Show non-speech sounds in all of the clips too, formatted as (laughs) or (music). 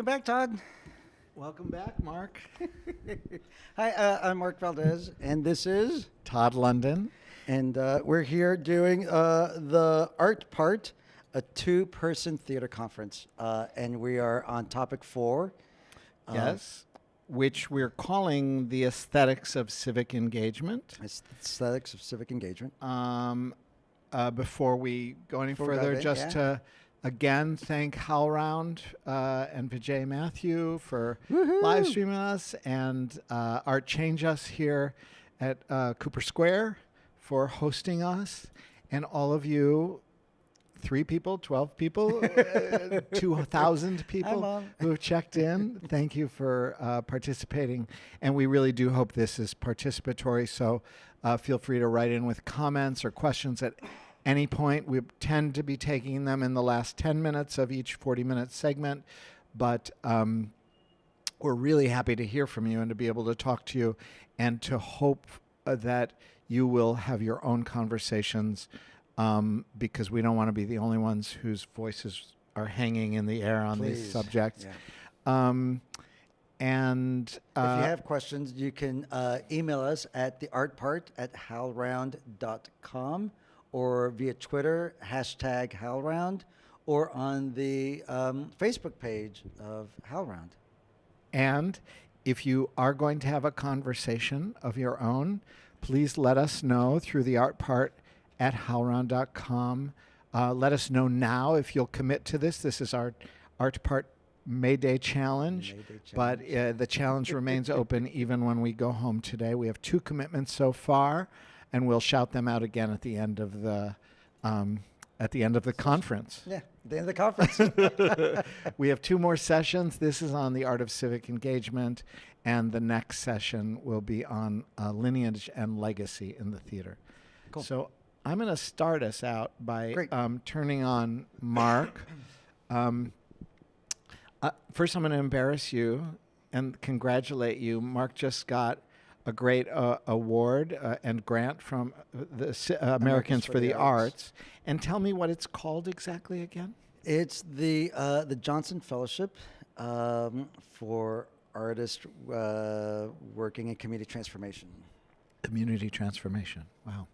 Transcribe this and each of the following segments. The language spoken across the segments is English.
Welcome back, Todd. Welcome back, Mark. (laughs) Hi, uh, I'm Mark Valdez, and this is, Todd London. and uh, we're here doing uh, the art part, a two-person theater conference, uh, and we are on topic four. uh, yes. Which we're calling the aesthetics of civic engagement. aesthetics of civic engagement. Um, uh, before we go any Before further, just yeah. to again thank HowlRound uh, and Vijay Mathew for Woohoo! live streaming us and uh, Art Change Us here at uh, Cooper Square for hosting us, and all of you. Three people, 12 people, (laughs) uh, 2,000 people who have checked in. Thank you for uh, participating. And we really do hope this is participatory. So uh, feel free to write in with comments or questions at any point. We tend to be taking them in the last 10 minutes of each 40 minute segment. But um, we're really happy to hear from you and to be able to talk to you and to hope uh, that you will have your own conversations um, because we don't want to be the only ones whose voices are hanging in the air on these subjects. Yeah. Um, and uh, if you have questions, you can uh, email us at theartpart at howlround.com or via Twitter, hashtag howlround, or on the um, Facebook page of howlround. And if you are going to have a conversation of your own, please let us know through the art part at howlround.com. Uh, let us know now if you'll commit to this. This is our art part May Day challenge, May Day but uh, the challenge remains open even when we go home today. We have two commitments so far, and we'll shout them out again at the end of the um, at the end of the conference. Yeah, the end of the conference. (laughs) (laughs) we have two more sessions. This is on the art of civic engagement, and the next session will be on uh, lineage and legacy in the theater. Cool. So I'm going to start us out by um, turning on Mark. (coughs) um, uh, first, I'm going to embarrass you and congratulate you. Mark just got a great uh, award uh, and grant from the uh, Americans for, the, Arts. And tell me what it's called exactly again. It's the uh, the Johnson Fellowship um, for artists uh, working in community transformation. Community transformation. Wow.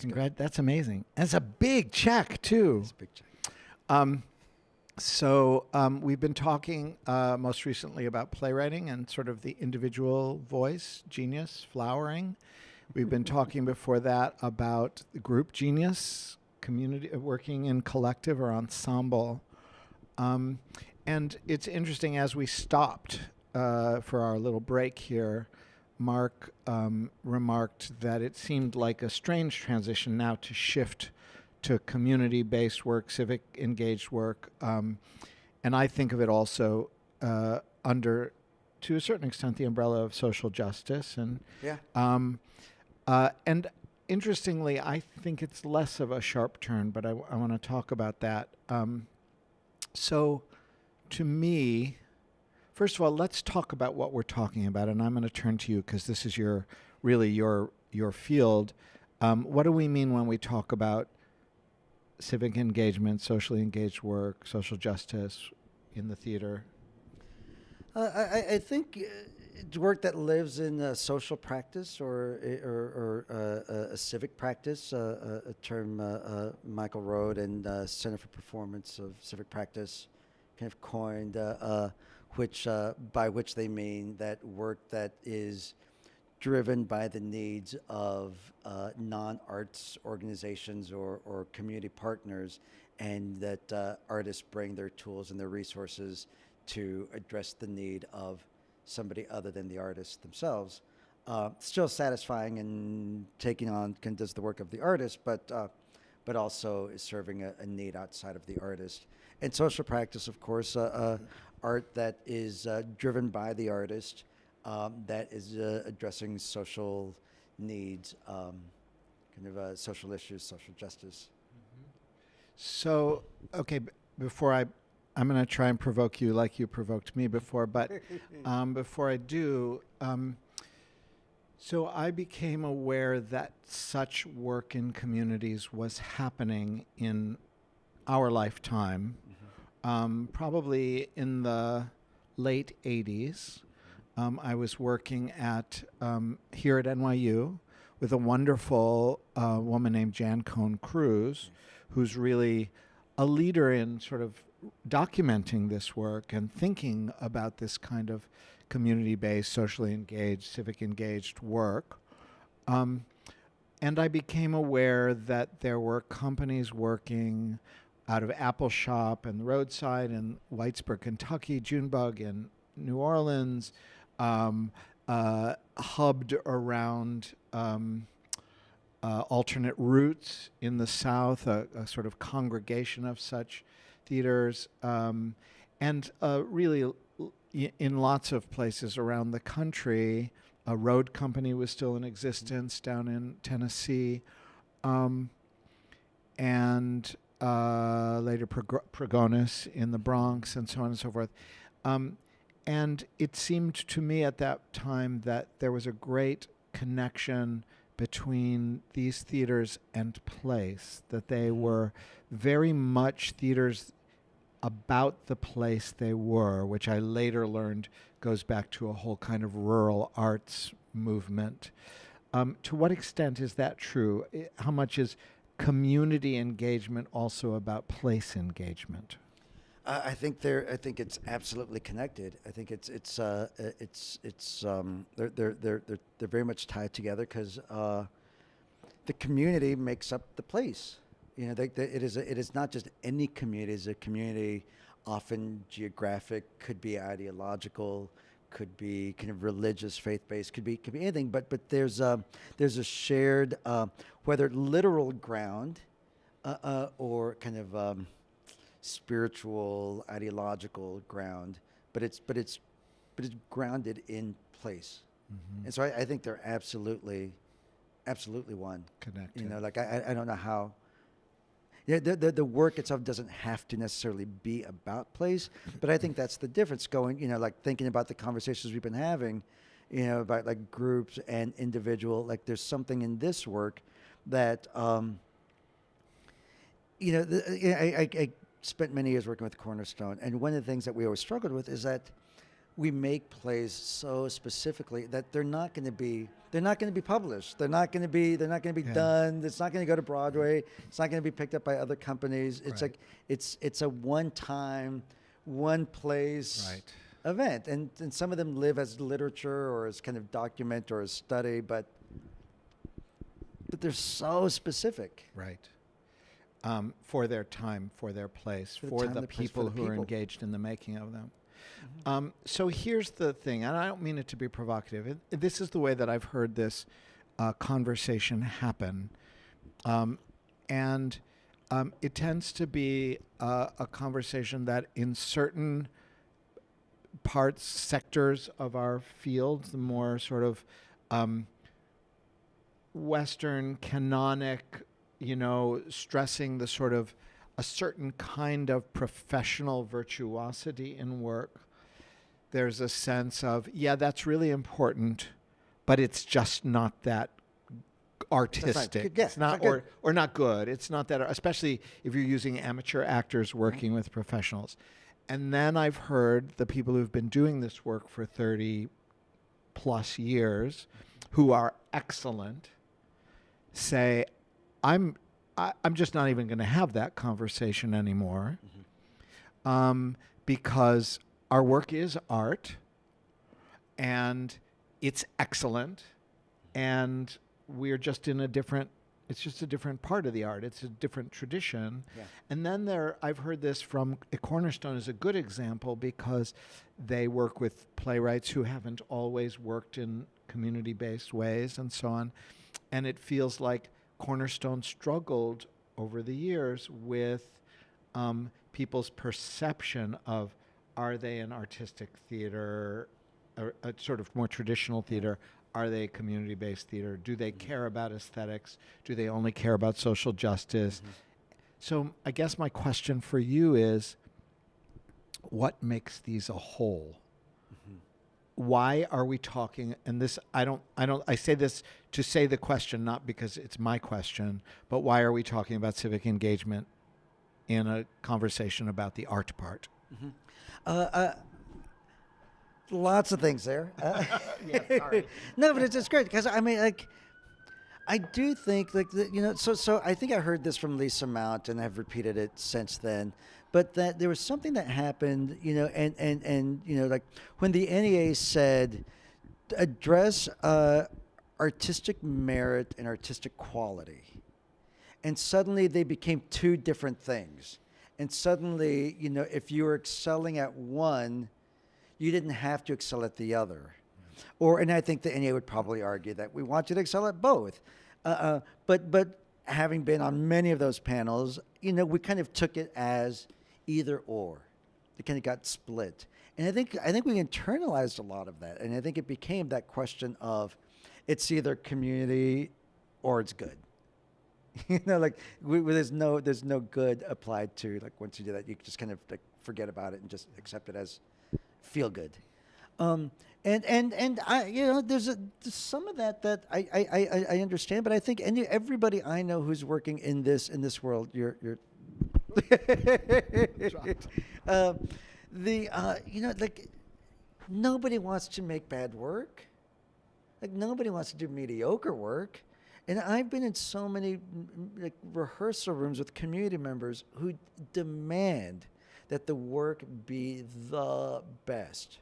good. Congrat- that's amazing. That's a big check, too. It's a big check. Um, so um, we've been talking uh, most recently about playwriting and sort of the individual voice, genius, flowering. We've been talking before that about the group genius, community uh, working in collective or ensemble. Um, and it's interesting as we stopped uh, for our little break here. Mark um, remarked that it seemed like a strange transition now to shift to community based work, civic engaged work. Um, and I think of it also uh, under, to a certain extent, the umbrella of social justice. And, Yeah. um, uh, and interestingly, I think it's less of a sharp turn, but I, want to talk about that. Um, so, to me, first of all, let's talk about what we're talking about, and I'm going to turn to you because this is your really your your field. Um, what do we mean when we talk about civic engagement, socially engaged work, social justice in the theater? Uh, I, I- think uh, it's work that lives in uh, social practice or or, or uh, a- civic practice, uh, a, a term uh, uh, Michael Rohd and uh, Center for Performance of Civic Practice kind of coined, uh, uh, which uh, by which they mean that work that is driven by the needs of uh, non-arts organizations or, or community partners, and that uh, artists bring their tools and their resources to address the need of somebody other than the artist themselves. Uh, still satisfying and taking on can does the work of the artist, but uh, but also is serving a, a need outside of the artist. And social practice, of course, uh, uh, art that is uh, driven by the artist, um, that is uh, addressing social needs, um, kind of uh, social issues, social justice. So, okay, b- before I, I'm going to try and provoke you like you provoked me before, but (laughs) um, before I do, um, so I became aware that such work in communities was happening in our lifetime, um, probably in the late 80s. Um, I was working at um, here at NYU with a wonderful uh, woman named Jan Cohen-Cruz, who's really a leader in sort of documenting this work and thinking about this kind of community-based, socially engaged, civic engaged work. Um, and I became aware that there were companies working out of Appalshop and the roadside in Whitesburg, Kentucky, Junebug in New Orleans, um, uh, hubbed around um, uh, Alternate ROOTS in the South, a, a, sort of congregation of such theaters, um, and uh, really in lots of places around the country. A road company was still in existence down in Tennessee. Um, and uh, later Pregones in the Bronx, and so on and so forth. Um, and it seemed to me at that time that there was a great connection between these theaters and place, that they mm-hmm. were very much theaters about the place they were, which I later learned goes back to a whole kind of rural arts movement. Um, to what extent is that true? How much is community engagement also about place engagement? Uh, I think they're. I think it's absolutely connected. I think it's it's uh, it's it's um, they're they're they're they're, they're very much tied together because uh, the community makes up the place. You know, they, they, it is a, it is not just any community. It's a community, often geographic, could be ideological, could be kind of religious, faith-based, could be could be anything. But but there's a there's a shared uh, whether literal ground uh, uh, or kind of um, spiritual, ideological ground. But it's but it's but it's grounded in place. Mm-hmm. And so I, I, think they're absolutely, absolutely one. Connected. You know, like I I don't know how yeah, the, the, the work itself doesn't have to necessarily be about place, but I think (laughs) that's the difference. Going, you know, like thinking about the conversations we've been having, you know, about like groups and individual. Like, there's something in this work that, um, you know, the, I, I, I spent many years working with Cornerstone, and one of the things that we always struggled with is that we make plays so specifically that they're not going to be they're not going to be published. They're not going to be they're not going to be yeah. done. It's not going to go to Broadway. It's not going to be picked up by other companies. It's right. like it's it's a one time, one place right. event, and and some of them live as literature or as kind of document or as study, but but they're so specific. Right. Um, for their time, for their place, for, for the, the, people for the who people. are engaged in the making of them. Mm-hmm. Um, so here's the thing, and I don't mean it to be provocative. It, it, this is the way that I've heard this uh, conversation happen. Um, and um, it tends to be uh, a conversation that in certain parts, sectors of our field, the more sort of um, Western canonic, you know, stressing the sort of a certain kind of professional virtuosity in work there's a sense of, yeah, that's really important, but it's just not that artistic. Yeah, it's not, or, or not good. It's not that, especially if you're using amateur actors working with professionals. And then I've heard the people who've been doing this work for 30 plus years, who are excellent, say, I'm, I, am i am just not even going to have that conversation anymore. Mm-hmm. Um, because our work is art and it's excellent and we're just in a different it's just a different part of the art it's a different tradition yeah. and then there i've heard this from a cornerstone is a good example because they work with playwrights who haven't always worked in community-based ways and so on and it feels like cornerstone struggled over the years with um, people's perception of are they an artistic theater, a, a sort of more traditional theater? Are they community based theater? Do they mm-hmm. care about aesthetics? Do they only care about social justice? Mm-hmm. So, I guess my question for you is what makes these a whole? Why are we talking? And this, I don't, I don't, I say this to say the question, not because it's my question, but why are we talking about civic engagement in a conversation about the art part? Mm-hmm. Uh, uh, lots of things there. (laughs) Uh, Yeah, (laughs) no, but it's just great because I mean, like, I do think like the, you know, so so I think I heard this from Lisa Mount and I've repeated it since then. But that there was something that happened, you know, and and and you know, like when the NEA said address uh, artistic merit and artistic quality, and suddenly they became two different things. And suddenly, you know, if you were excelling at one, you didn't have to excel at the other. Or, and I think the NEA would probably argue that we want you to excel at both. Uh, uh, but, but having been on many of those panels, you know, we kind of took it as either or. It kind of got split. And I think, I think we internalized a lot of that. And I think it became that question of it's either community or it's good. (laughs) you know, like we, there's no there's no good applied to like once you do that, you just kind of like forget about it and just accept it as feel good. Um, and and and I you know there's a there's some of that that I I, I, I understand, but I think any everybody I know who's working in this in this world, you're you're. (laughs) uh, the uh, you know like nobody wants to make bad work. Like nobody wants to do mediocre work. And I've been in so many like rehearsal rooms with community members who demand that the work be the best.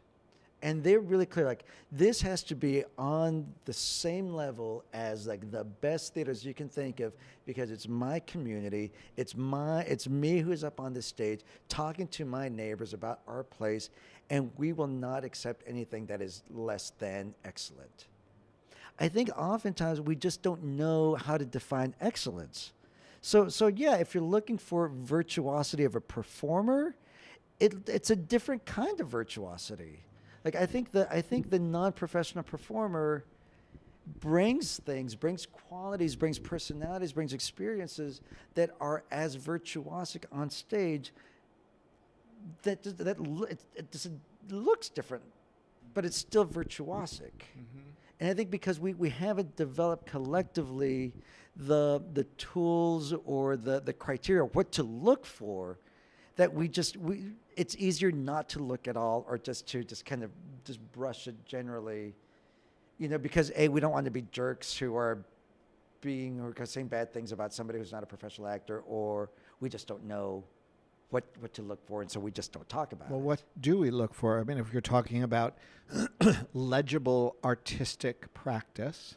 And they're really clear like this has to be on the same level as like the best theaters you can think of because it's my community, it's my it's me who's up on the stage talking to my neighbors about our place and we will not accept anything that is less than excellent. I think oftentimes we just don't know how to define excellence. So, so yeah, if you're looking for virtuosity of a performer, it, it's a different kind of virtuosity. Like I think the I think the non-professional performer brings things, brings qualities, brings personalities, brings experiences that are as virtuosic on stage. That that lo- it, it looks different, but it's still virtuosic. Mm-hmm. And I think because we, we haven't developed collectively the the tools or the, the criteria what to look for, that we just we it's easier not to look at all or just to just kind of just brush it generally, you know, because a we don't want to be jerks who are being or saying bad things about somebody who's not a professional actor, or we just don't know what what to look for, and so we just don't talk about Well, it. what do we look for? I mean, if you're talking about (clears throat) legible artistic practice,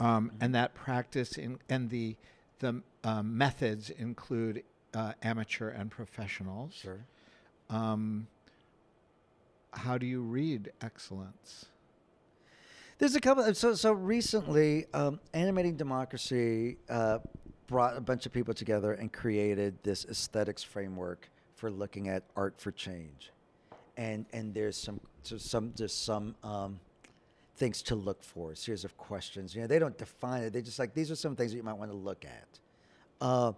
um, and that practice in, and the the um, methods include uh, amateur and professionals. Sure. Um, how do you read excellence? There's a couple. So so recently, um, animating democracy uh, brought a bunch of people together and created this aesthetics framework for looking at art for change, and and there's some so some there's some um, things to look for, a series of questions. You know, they don't define it. They just like these are some things that you might want to look at. Uh,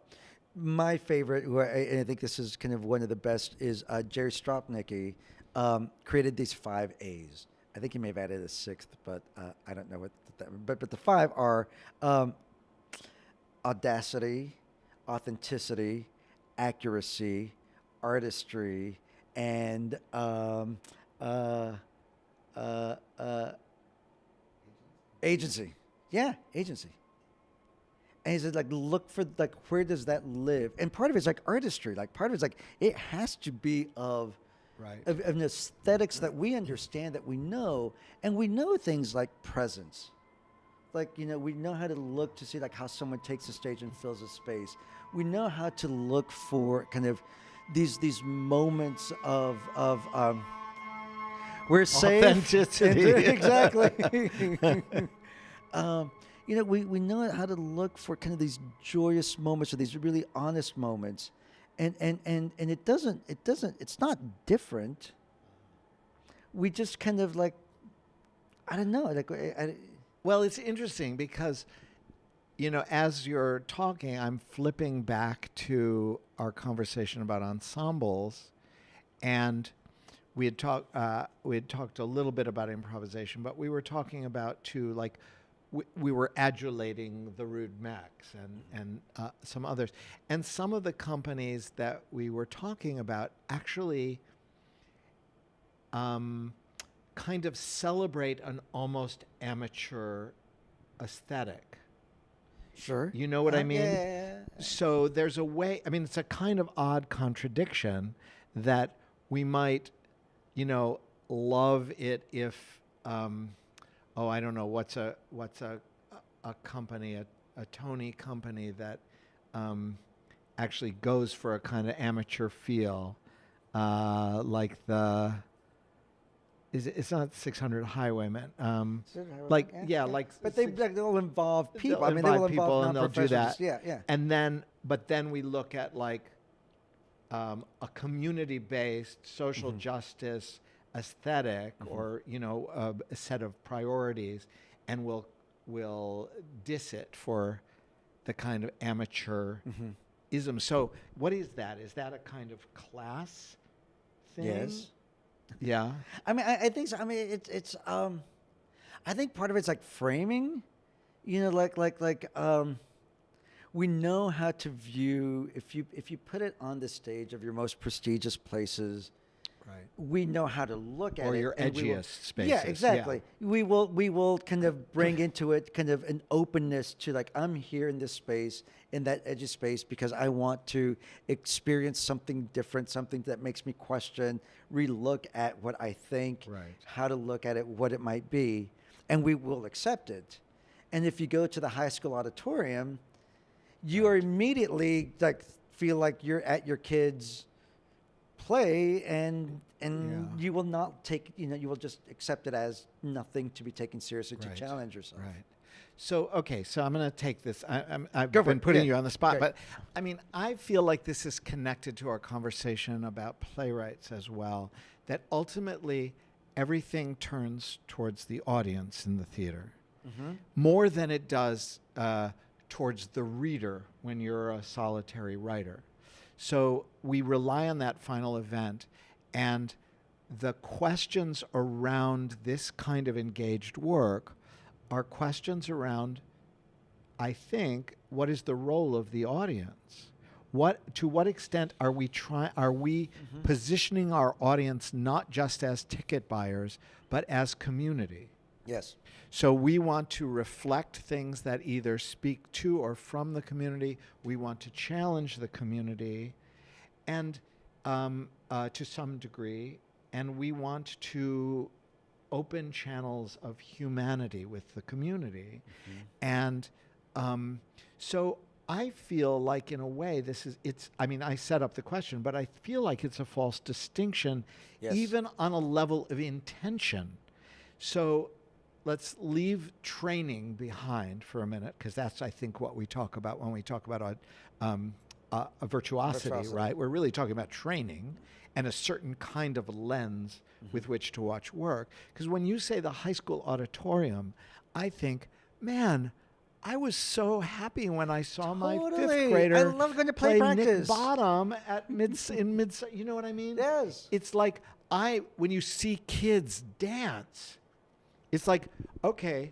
my favorite, who I, and I think this is kind of one of the best, is uh, Jerry Stropnicky um, created these five A's. I think he may have added a sixth, but uh, I don't know what. That, but but the five are um, audacity, authenticity, accuracy, artistry, and um, uh, uh, uh, agency. Yeah, agency. And he said, like, look for like where does that live? And part of it's like artistry. Like part of it's like it has to be of Right. of, of an aesthetics that we understand that we know, and we know things like presence. Like you know, we know how to look to see like how someone takes a stage and fills a space. We know how to look for kind of these these moments of of um, we're safe. Authenticity. (laughs) exactly. (laughs) (laughs) um, you know, we, we know how to look for kind of these joyous moments or these really honest moments. And, and, and, and it doesn't, it doesn't, it's not different. We just kind of like, I don't know, like, I, I, Well, it's interesting because, you know, as you're talking, I'm flipping back to our conversation about ensembles, and we had talked uh, we had talked a little bit about improvisation, but we were talking about too like. We, we were adulating the Rude Mechs and and uh, some others, and some of the companies that we were talking about actually um, kind of celebrate an almost amateur aesthetic. Sure. You know what I Uh, mean? Yeah, yeah, yeah. So there's a way, I mean, it's a kind of odd contradiction that we might, you know, love it if, um, oh, I don't know, what's a, what's a, a company, a, a Tony company that um, actually goes for a kind of amateur feel, uh, like the, is it, it's not 600 Highwaymen. Um, Is it how- like, yeah, like But they, six- they'll involve people. They'll I mean, they will invite people and they'll do that. Yeah, yeah. and then but then we look at like um, a community-based social Mm-hmm. justice aesthetic or you know a, a set of priorities and we'll we'll diss it for the kind of amateur Mm-hmm. ism so what is that is that a kind of class thing Yes. yeah I mean, I, I think so. I mean, it's it's. Um, I think part of it's like framing. You know, like like like. Um, we know how to view if you if you put it on the stage of your most prestigious places. Right We know how to look at Or it. your we will- edgiest spaces, Yeah, yeah. exactly. We will we will kind of bring into it kind of an openness to like I'm here in this space in that edgy space because I want to experience something different, something that makes me question, relook at what I think, Right. how to look at it, what it might be, and we will accept it. And if you go to the high school auditorium, you are immediately like feel like you're at your kids' play and and Yeah. you will not take you know you will just accept it as nothing to be taken seriously to challenge yourself. Right. So okay, so I'm going to take this. I, I'm, I've Go been putting Yeah. you on the spot, Great. but I mean, I feel like this is connected to our conversation about playwrights as well. That ultimately, everything turns towards the audience in the theater Mm-hmm. more than it does uh, towards the reader when you're a solitary writer. So we rely on that final event, and the questions around this kind of engaged work are questions around, I think, what is the role of the audience? What to what extent are we trying? Are we mm-hmm. positioning our audience not just as ticket buyers, but as community? Yes. So we want to reflect things that either speak to or from the community. We want to challenge the community, and um, uh, to some degree, and we want to open channels of humanity with the community, and um, so. I feel like, in a way, this is it's. I mean, I set up the question, but I feel like it's a false distinction, Yes. even on a level of intention. So let's leave training behind for a minute because that's I think what we talk about when we talk about a, um, a, a virtuosity, Virtuosity. right? We're really talking about training and a certain kind of lens mm-hmm. with which to watch work. Because when you say the high school auditorium, I think, man. I was so happy when I saw my Totally. I fifth grader love going to play Nick practice. Bottom at (laughs) mid in mid. You know what I mean? Yes. It's like I when you see kids dance, it's like okay,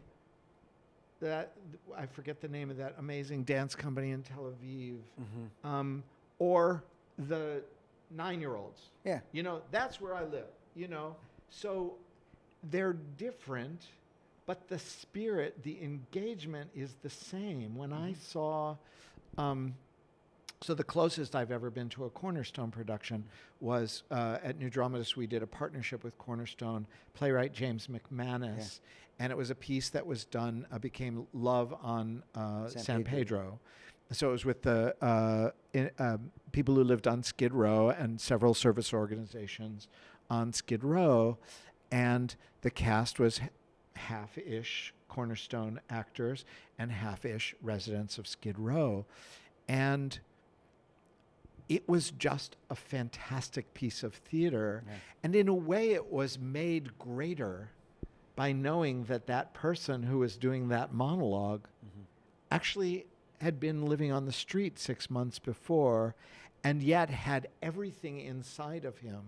that I forget the name of that amazing dance company in Tel Aviv, Mm-hmm. um, or the nine-year-olds. Yeah. You know, that's where I live. You know, so they're different, but the spirit, the engagement is the same. When I saw. Um, so the closest I've ever been to a Cornerstone production was uh, at New Dramatists. We did a partnership with Cornerstone playwright James McManus, and it was a piece that was done uh, became Love on uh, San San, Pedro. Pedro. So it was with the uh, in, um, people who lived on Skid Row and several service organizations on Skid Row, and the cast was half-ish Cornerstone actors and half-ish residents of Skid Row, and it was just a fantastic piece of theater. Yeah. And in a way, it was made greater by knowing that that person who was doing that monolog mm-hmm. actually had been living on the street six months before and yet had everything inside of him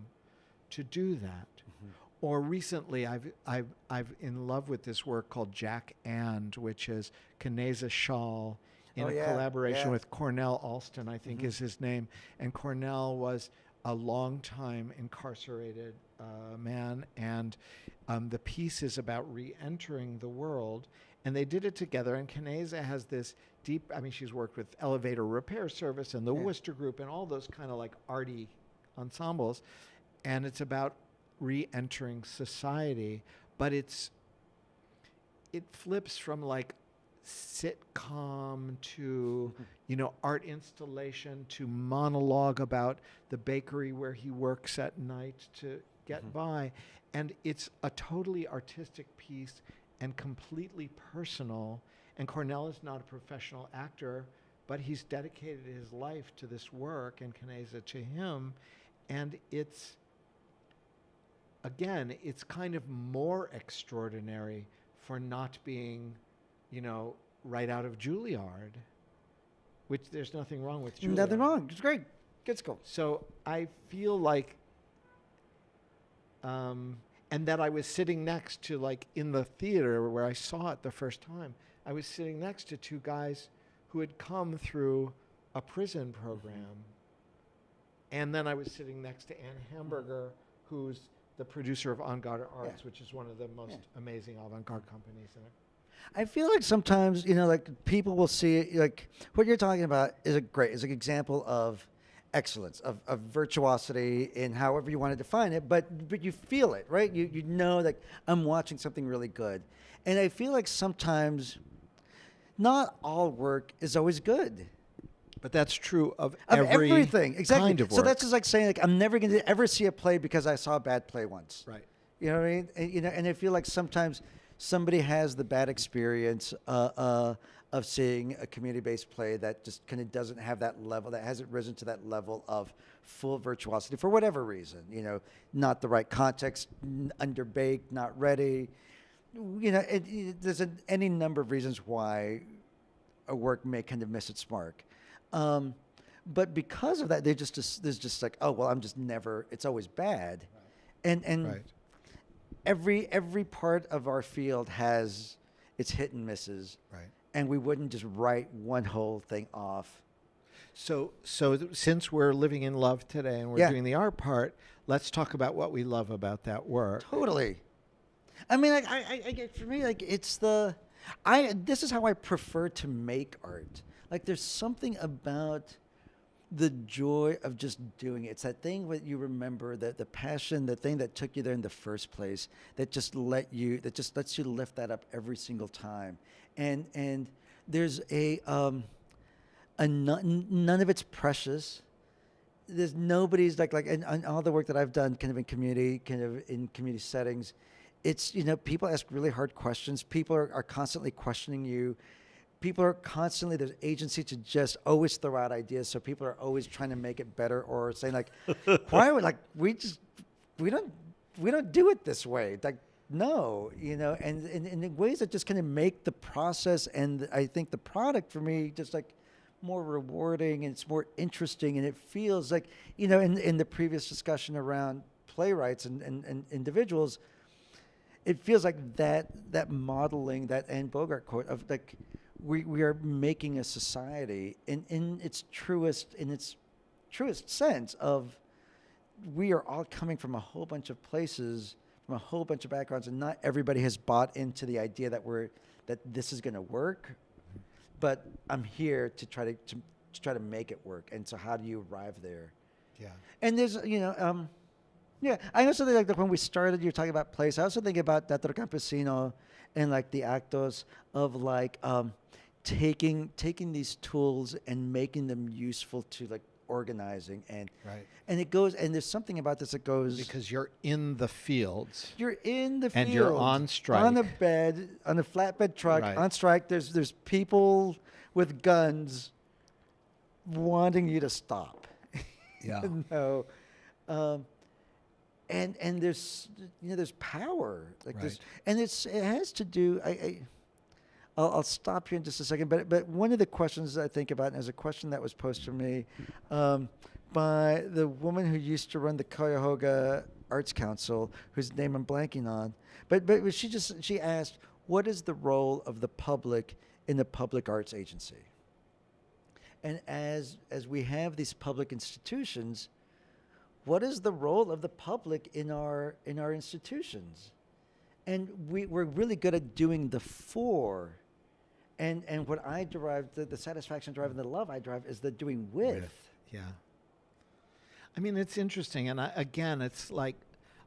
to do that. Mm-hmm. Or recently, I've, I've, I've in love with this work called Jack and, which is Kaneza Schaal in Oh, a yeah, collaboration yeah. with Cornell Alston, I think is his name. And Cornell was a long time incarcerated uh, man, and um, the piece is about re-entering the world. And they did it together. And Kaneza has this deep. I mean, she's worked with Elevator Repair Service and the Yeah. Wooster Group and all those kind of like arty ensembles, and it's about re-entering society. But it's it flips from like sitcom to you know art installation to monologue about the bakery where he works at night to get Mhm. by. And it's a totally artistic piece and completely personal. And Cornell is not a professional actor but he's dedicated his life to this work and Kaneza to him. And it's again, it's kind of more extraordinary for not being, you know, right out of Juilliard, which there's nothing wrong with Juilliard. Nothing wrong. It's great. Good school. So I feel like, um, and that I was sitting next to, like, in the theater where I saw it the first time, I was sitting next to two guys who had come through a prison program. And then I was sitting next to Anne Hamburger, who's the producer of En Garde Arts, which is one of the most Yeah. amazing avant-garde companies. In it. I feel like sometimes, you know, like people will see it, like what you're talking about is a great, is an example of excellence, of, of virtuosity in however you want to define it, but but you feel it, right? You you know like I'm watching something really good. And I feel like sometimes not all work is always good. But that's true of, Of every everything. Exactly. kind of so that's just like saying like I'm never going to ever see a play because I saw a bad play once. right. You know what I mean? And, you know, and I feel like sometimes somebody has the bad experience uh, uh, of seeing a community-based play that just kind of doesn't have that level, that hasn't risen to that level of full virtuosity for whatever reason. You know, not the right context, underbaked, not ready. You know, it, it, there's a, any number of reasons why a work may kind of miss its mark. Um, but because of that, they just, just there's just like, oh well, I'm just never. It's always bad, and and Right. Every every part of our field has its hit and misses, Right. and we wouldn't just write one whole thing off. So, so since we're living in love today and we're Yeah. doing the art part, let's talk about what we love about that work. Totally. I mean, like, I, I, I get for me, like, it's the, I. This is how I prefer to make art. Like, there's something about the joy of just doing it. It's that thing that you remember, that the passion, the thing that took you there in the first place, that just let you, that just lets you lift that up every single time. And and there's a um, a none, none of it's precious there's nobody's like like and, and all the work that I've done kind of in community kind of in community settings it's you know people ask really hard questions people are, are constantly questioning you people are constantly there's agency to just always throw out ideas so people are always trying to make it better or saying like (laughs) why would like we just we don't we don't do it this way. Like no you know and, and, and in ways that just kind of make the process and i think the product for me just like more rewarding and it's more interesting and it feels like you know in, in the previous discussion around playwrights and, and, and individuals it feels like that that modeling that Anne Bogart quote of like we, we are making a society in, in its truest in its truest sense of we are all coming from a whole bunch of places from a whole bunch of backgrounds and not everybody has bought into the idea that we're that this is going to work but I'm here to try to, to to try to make it work and so how do you arrive there Yeah. and there's, you know, um, yeah, I also think like that when we started, you're talking about place. I also think about Teatro Campesino and like the actos of like um, taking taking these tools and making them useful to like organizing and Right. and it goes and there's something about this that goes Because you're in the fields. you're in the And you're on strike on a bed on a flatbed truck Right. on strike. There's there's people with guns wanting you to stop. (laughs) Yeah. no. Um, and and there's you know there's power like this, and it's it has to do. I, I I'll, I'll stop here in just a second, but but one of the questions I think about, and is a question that was posed to me um, by the woman who used to run the Cuyahoga Arts Council, whose name I'm blanking on, but but she just she asked, what is the role of the public in the public arts agency? And as as we have these public institutions, what is the role of the public in our in our institutions? And we, we're really good at doing the for. And and what I derive, the, the satisfaction deriving the love I derive is the doing with. Yeah. I mean, it's interesting, and I, again, it's like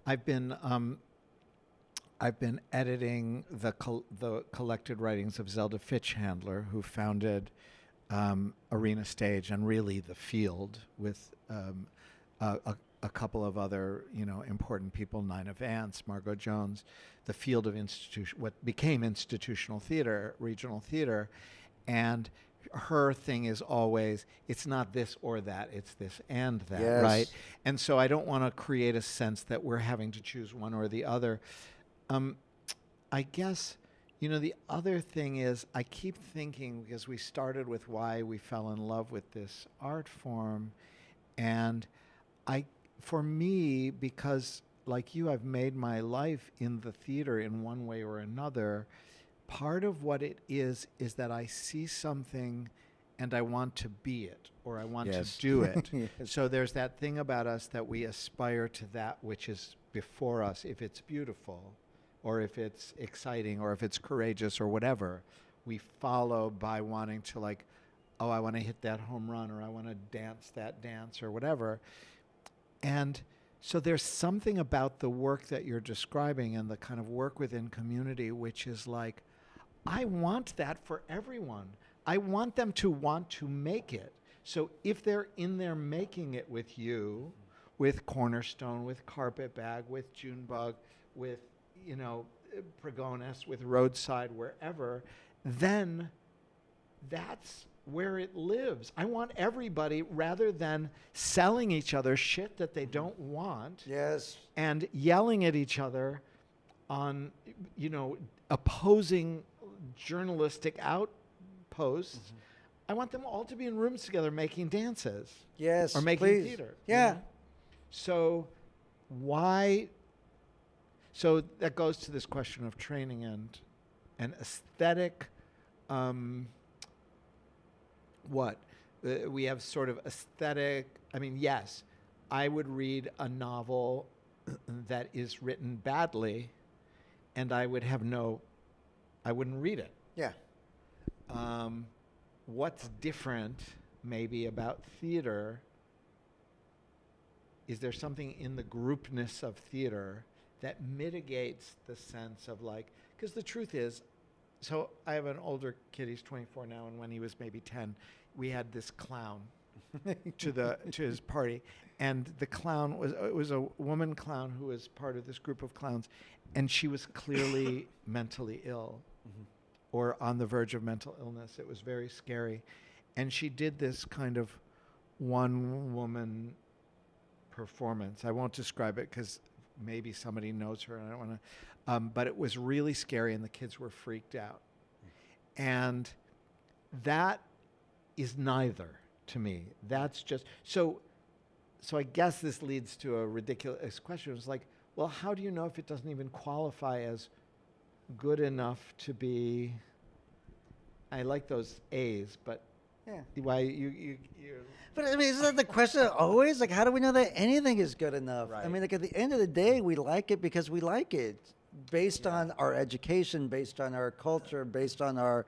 I've been um, I've been editing the col- the collected writings of Zelda Fichandler, who founded um, Arena Stage and really the Field with um, a, a, a couple of other you know important people, Nina Vance, Margo Jones, the Field of institution, what became institutional theater, regional theater, and her thing is always it's not this or that it's this and that Yes. right and so i don't want to create a sense that we're having to choose one or the other um, i guess you know the other thing is i keep thinking because we started with why we fell in love with this art form and i for me because like you i've made my life in the theater in one way or another part of what it is is that I see something and I want to be it or I want Yes. to do (laughs) it. Yes. So there's that thing about us that we aspire to that which is before us if it's beautiful or if it's exciting or if it's courageous or whatever. We follow by wanting to like oh I want to hit that home run or I want to dance that dance or whatever. And so there's something about the work that you're describing and the kind of work within community which is like I want that for everyone. I want them to want to make it. So if they're in there making it with you, with Cornerstone, with Carpetbag, with Junebug, with you know Pregones, with Roadside, wherever, then that's where it lives. I want everybody, rather than selling each other shit that they don't want Yes. and yelling at each other on, you know, opposing journalistic outposts. Mm-hmm. I want them all to be in rooms together making dances Yes. or making please. theater. you Yeah. know? So, why? So that goes to this question of training and and aesthetic. Um, what uh, we have sort of aesthetic. I mean, yes, I would read a novel (clears throat) that is written badly, and I would have no. I wouldn't read it. Yeah. Um, what's different, maybe, about theater? Is there something in the groupness of theater that mitigates the sense of like? Because the truth is, so I have an older kid. He's 24 now, and when he was maybe 10, we had this clown (laughs) to the to his party, and the clown was it was a woman clown who was part of this group of clowns, and she was clearly (laughs) mentally ill mm-hmm. or on the verge of mental illness. It was very scary. And she did this kind of one woman performance. I won't describe it because maybe somebody knows her and I don't want to. Um, but it was really scary and the kids were freaked out. And that is neither to me. That's just so. So I guess this leads to a ridiculous question. It's like, well, how do you know if it doesn't even qualify as good enough to be? I like those A's, but Yeah. why you you you? But I mean, isn't that the question always? Like, how do we know that anything is good enough? Right. I mean, like at the end of the day, we like it because we like it, based Yeah. on our education, based on our culture, based on our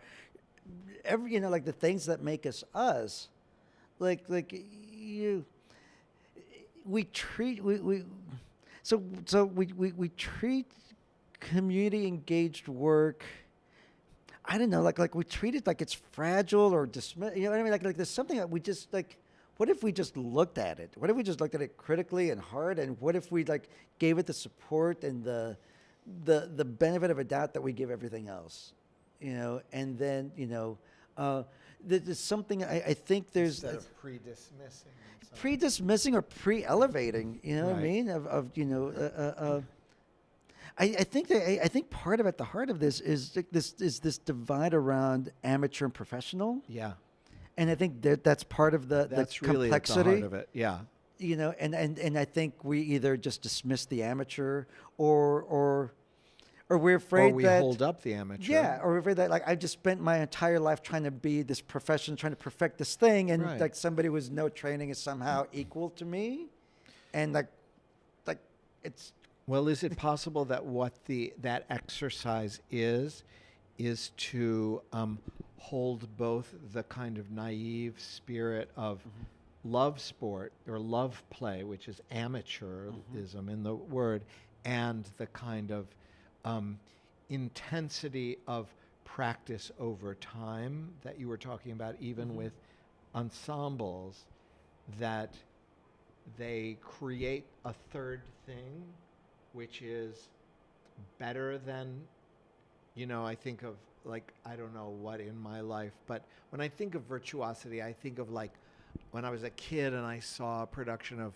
every you know, like the things that make us us. Like, like you, we treat we, we so so we, we, we treat community engaged work. I don't know, like like we treat it like it's fragile or dismiss. You know what I mean? Like like there's something that we just like. What if we just looked at it? What if we just looked at it critically and hard? And what if we like gave it the support and the the the benefit of a doubt that we give everything else? You know, and then you know, uh, there's something I, I think there's Instead of pre-dismissing. pre-dismissing or pre-elevating. You know what I mean? Of, of you know, uh, uh, uh, I, I think that I, I think part of at the heart of this is this is this divide around amateur and professional, yeah, and I think that that's part of the that's the really complexity. heart of it. Yeah, You know, and, and and I think we either just dismiss the amateur or or or we're afraid or we that hold up the amateur. yeah, or we're afraid that like I just spent my entire life trying to be this profession, trying to perfect this thing, and Right. like somebody with no training is somehow equal to me. and like, like it's Well, is it possible that what the that exercise is is to um, hold both the kind of naive spirit of love sport or love play, which is amateurism in the word, and the kind of um, intensity of practice over time that you were talking about, even with ensembles, that they create a third thing, which is better than, you know, I think of like, I don't know what in my life, but when I think of virtuosity, I think of like when I was a kid and I saw a production of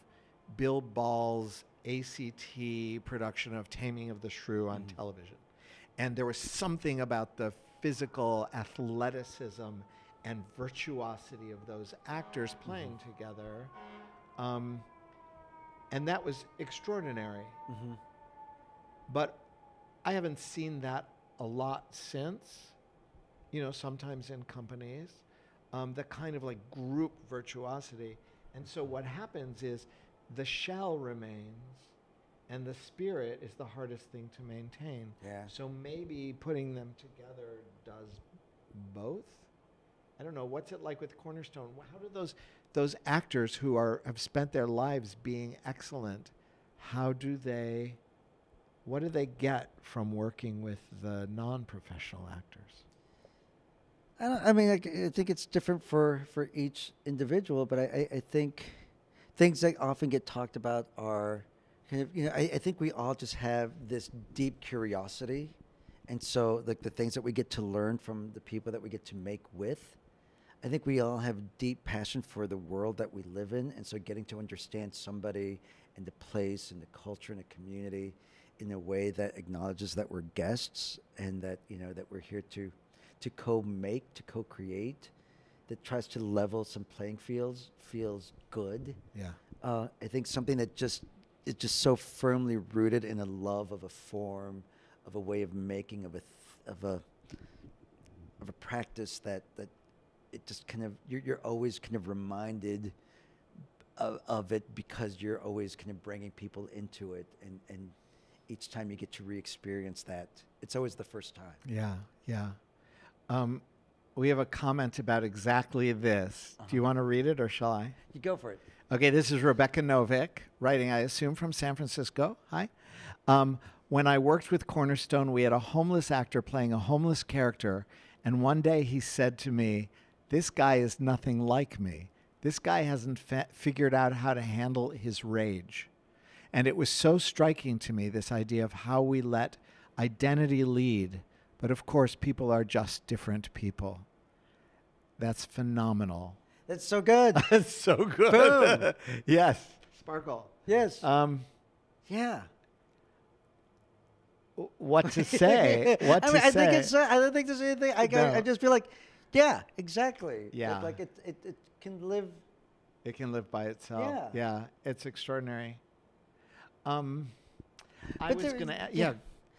Bill Ball's ACT production of Taming of the Shrew on mm. television. And there was something about the physical athleticism and virtuosity of those actors mm-hmm. playing together. Um, and that was extraordinary. Mm-hmm. But I haven't seen that a lot since. You know, sometimes in companies, um, the kind of like group virtuosity. And so what happens is the shell remains, and the spirit is the hardest thing to maintain. Yeah. So maybe putting them together does both. I don't know. What's it like with Cornerstone? How do those those actors who are have spent their lives being excellent? How do they? What do they get from working with the non-professional actors? I, I mean, I, I think it's different for, for each individual, but I, I, think things that often get talked about are kind of, you know, I, I think we all just have this deep curiosity. And so, like, the things that we get to learn from the people that we get to make with, I think we all have deep passion for the world that we live in. And so, getting to understand somebody and the place and the culture and the community in a way that acknowledges that we're guests and that, you know, that we're here to to co-make, to co-create, that tries to level some playing fields feels good. Yeah. Uh, I think something that just is just so firmly rooted in a love of a form, of a way of making, of a th- of a of a practice that that it just kind of you're, you're always kind of reminded of, of it because you're always kind of bringing people into it and and each time you get to re-experience that it's always the first time Yeah. Yeah. Um, we have a comment about exactly this. Do you want to read it or shall I? you go for it Okay, this is Rebecca Novick, writing, I assume, from San Francisco. Hi. Um, when I worked with Cornerstone, we had a homeless actor playing a homeless character, and one day he said to me, This guy is nothing like me. This guy hasn't fa- figured out how to handle his rage. And it was so striking to me, this idea of how we let identity lead. But of course, people are just different people. That's phenomenal. that's so good (laughs) That's so good. Boom. (laughs) yes. Sparkle. yes Um, yeah what to (laughs) say? What I to mean, I say? think it's. Uh, I don't think there's anything. I, No. I, I just feel like, yeah, exactly. It- Yeah. like it, it, it can live. it can live by itself. Yeah. Yeah. it's extraordinary. Um, I But was gonna, yeah. yeah,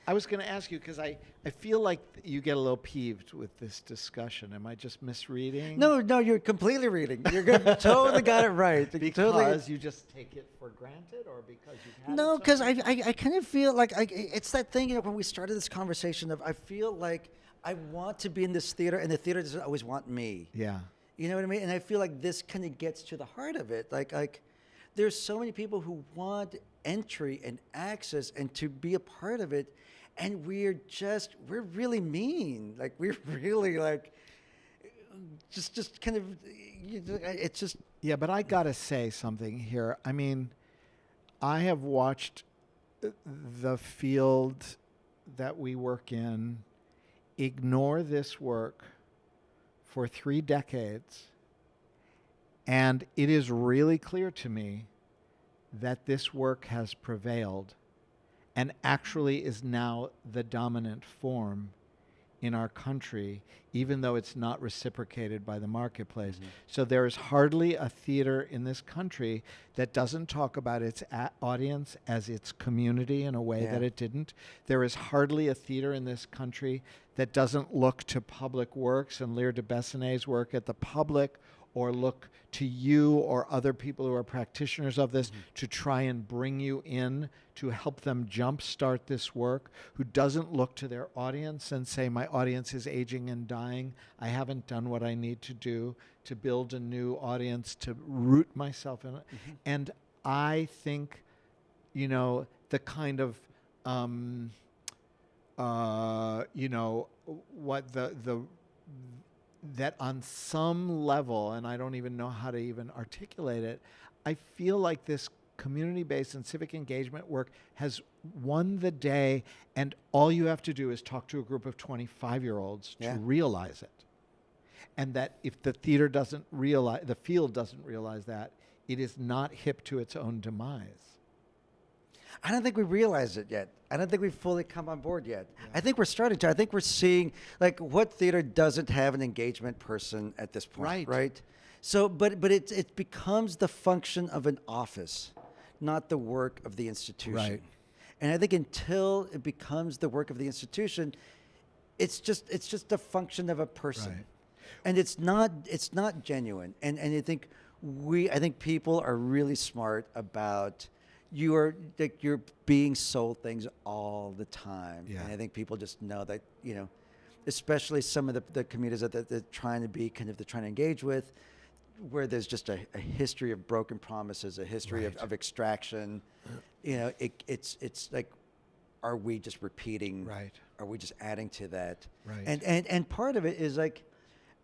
I was gonna ask you because I, I feel like you get a little peeved with this discussion. Am I just misreading? No, no, you're completely reading. You're good. totally got it right. (laughs) Because totally, you just take it for granted, or because had no, because I. I, I kind of feel like I, it's that thing. You know, when we started this conversation of, I feel like I want to be in this theater, and the theater doesn't always want me. yeah, You know what I mean? And I feel like this kind of gets to the heart of it. Like, like there's so many people who want entry and access and to be a part of it, and we're just we're really mean. Like we're (laughs) really like just just kind of you know, it's just Yeah, but I gotta say something here. I mean, I have watched uh, the field that we work in ignore this work for three decades, and it is really clear to me that this work has prevailed and actually is now the dominant form in our country, even though it's not reciprocated by the marketplace. Mm-hmm. So there is hardly a theater in this country that doesn't talk about its a- audience as its community in a way Yeah. that it didn't. There is hardly a theater in this country that doesn't look to public works and Lear deBessonet's work at the public or look to you or other people who are practitioners of this to try and bring you in to help them jumpstart this work, who doesn't look to their audience and say, My audience is aging and dying. I haven't done what I need to do to build a new audience, to root myself in it. And I think, you know, the kind of, um, uh, you know, what the, the, that on some level, and I don't even know how to even articulate it, I feel like this community based and civic engagement work has won the day, and all you have to do is talk to a group of 25 year olds Yeah. to realize it. And that if the theater doesn't realize, the field doesn't realize that, it is not hip to its own demise. I don't think we realize it yet. I don't think we've fully come on board yet. I think we're starting to. I think we're seeing like what theater doesn't have an engagement person at this point, Right. Right. So, but but it it becomes the function of an office, not the work of the institution. Right. And I think until it becomes the work of the institution, it's just it's just a function of a person. Right. And it's not it's not genuine. And and I think we I think people are really smart about you are like you're being sold things all the time. Yeah. And I think people just know that, you know, especially some of the, the communities that, that they're trying to be kind of they're trying to engage with, where there's just a, a history of broken promises, a history of, of extraction. You know, it, it's it's like are we just repeating Right. are we just adding to that Right. and and and part of it is like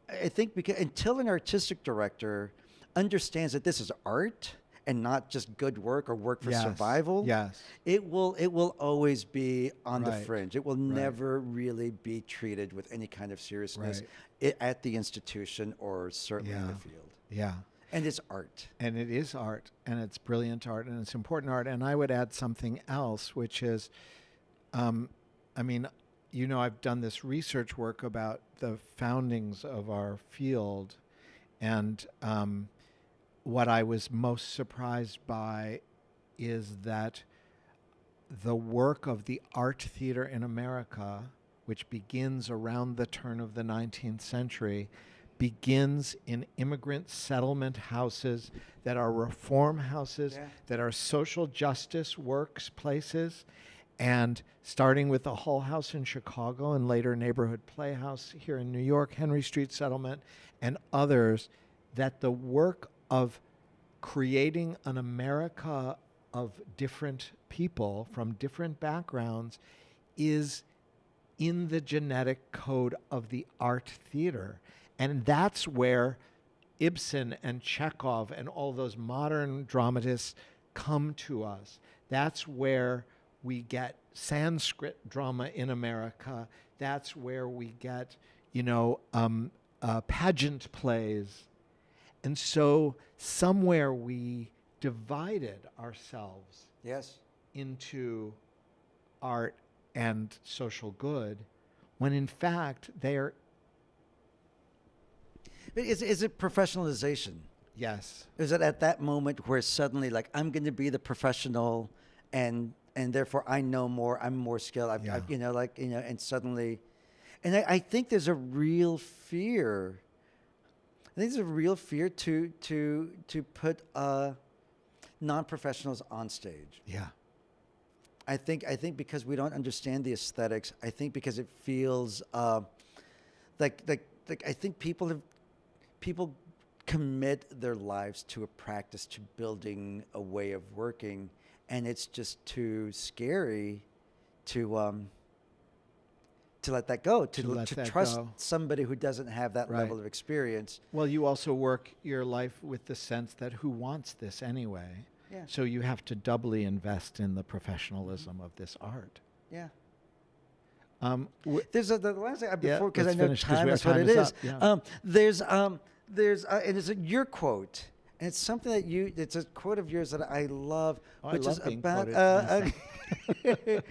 i think because until an artistic director understands that this is art and not just good work or work for Yes. survival Yes. it will it will always be on the Right. fringe it will never really be treated with any kind of seriousness Right. at the institution or certainly in the field Yeah. and it's art and it is art and it's brilliant art and it's important art and i would add something else which is um, i mean you know i've done this research work about the foundings of our field and um, what i was most surprised by is that the work of the art theater in america which begins around the turn of the 19th century begins in immigrant settlement houses that are reform houses, Yeah. that are social justice works places, and starting with the Hull House in Chicago and later Neighborhood Playhouse here in New York, Henry Street Settlement, and others, that the work of creating an America of different people from different backgrounds is in the genetic code of the art theater. And that's where Ibsen and Chekhov and all those modern dramatists come to us. That's where we get Sanskrit drama in America. That's where we get, you know, um, uh, pageant plays. And so somewhere we divided ourselves yes into art and social good when in fact they are but is, is it professionalization yes Is it at that moment where suddenly, like, I'm going to be the professional, and and therefore I know more, I'm more skilled, I've, Yeah. I've, you know, like, you know, and suddenly, and I, I think there's a real fear. I think there's a real fear to to to put uh, non-professionals on stage. yeah I think I think because we don't understand the aesthetics. I think because it feels uh, like like like I think people have people commit their lives to a practice to building a way of working, and it's just too scary to um, to let that go to To to trust go. somebody who doesn't have that Right. level of experience. well you also work your life with the sense that who wants this anyway Yeah. so you have to doubly invest in the professionalism of this art Yeah. um, There's a, the last thing uh, Yeah, before because I know finish time is what it is is. yeah. Um, there's um, there's uh, and it's a, your quote, and it's something that you. It's a quote of yours that I love, Oh, I which love is about uh, (laughs)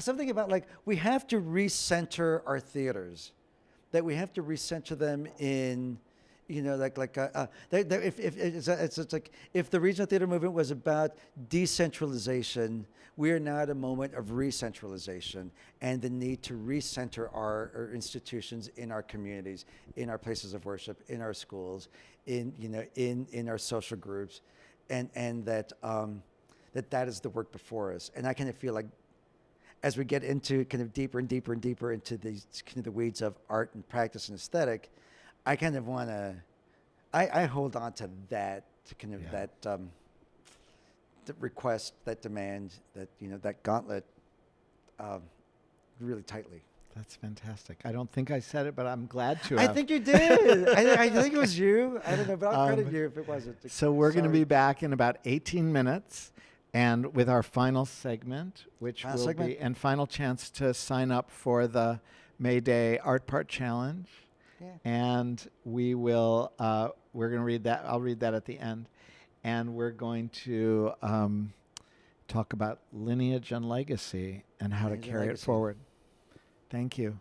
something about like we have to recenter our theaters, that we have to recenter them in. You know, like like uh, uh, they, they, if, if it's, it's, it's like if the regional theater movement was about decentralization, we are now at a moment of re-centralization and the need to recenter our, our institutions in our communities, in our places of worship, in our schools, in you know in in our social groups, and and that um, that that is the work before us. And I kind of feel like as we get into kind of deeper and deeper and deeper into these kind of the weeds of art and practice and aesthetic, I kind of want to, I, I hold on to that to kind of Yeah. that um, the request, that demand, that you know that gauntlet, um, really tightly. That's fantastic. I don't think I said it, but I'm glad to. I have. think you (laughs) did. I, I think it was you. I don't know, but I'll credit Um, you if it wasn't. So we're going to be back in about 18 minutes, and with our final segment, which Final will segment. be and final chance to sign up for the May Day Art Part Challenge, Yeah. and we will. Uh, we're going to read that. I'll read that at the end, and we're going to um, talk about lineage and legacy and how Lineage to carry it forward. Thank you.